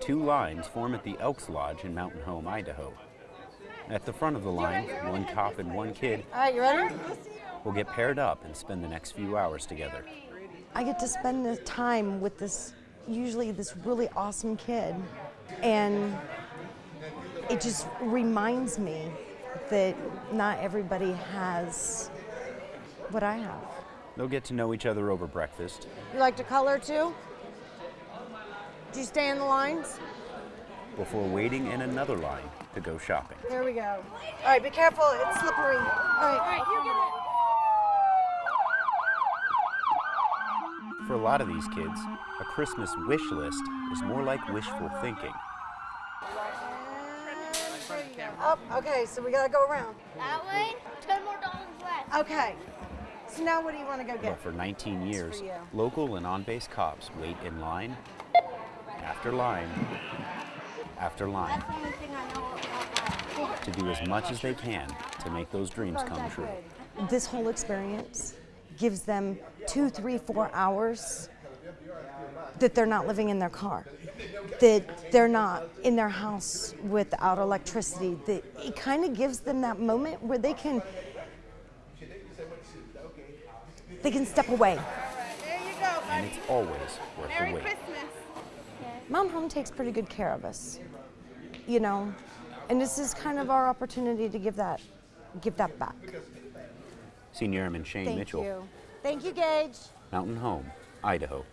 Two lines form at the Elks Lodge in Mountain Home, Idaho. At the front of the line, one cop and one kid All right, you ready? will get paired up and spend the next few hours together. I get to spend the time with this, usually this really awesome kid. And it just reminds me that not everybody has what I have. They'll get to know each other over breakfast, You like to color too? Do you stay in the lines? before waiting in another line to go shopping. There we go. All right, be careful, it's slippery. All right. For a lot of these kids, a Christmas wish list is more like wishful thinking. Up, okay, so we gotta go around. That way, ten more dollars left. Okay. So now what do you want to go But get? for 19 years, for local and on base cops wait in line after line after line That's the only thing I know about that. to do as much as they can to make those dreams come true. This whole experience gives them two, three, four hours that they're not living in their car, that they're not in their house without electricity. That it kind of gives them that moment where they can they can step away. There you go, And it's always worth Merry the wait. Christmas. Mom Home takes pretty good care of us, you know, and this is kind of our opportunity to give that give that back. Senior Airman Shane Thank Mitchell, Thank you. Thank you, Gage. Mountain Home, Idaho.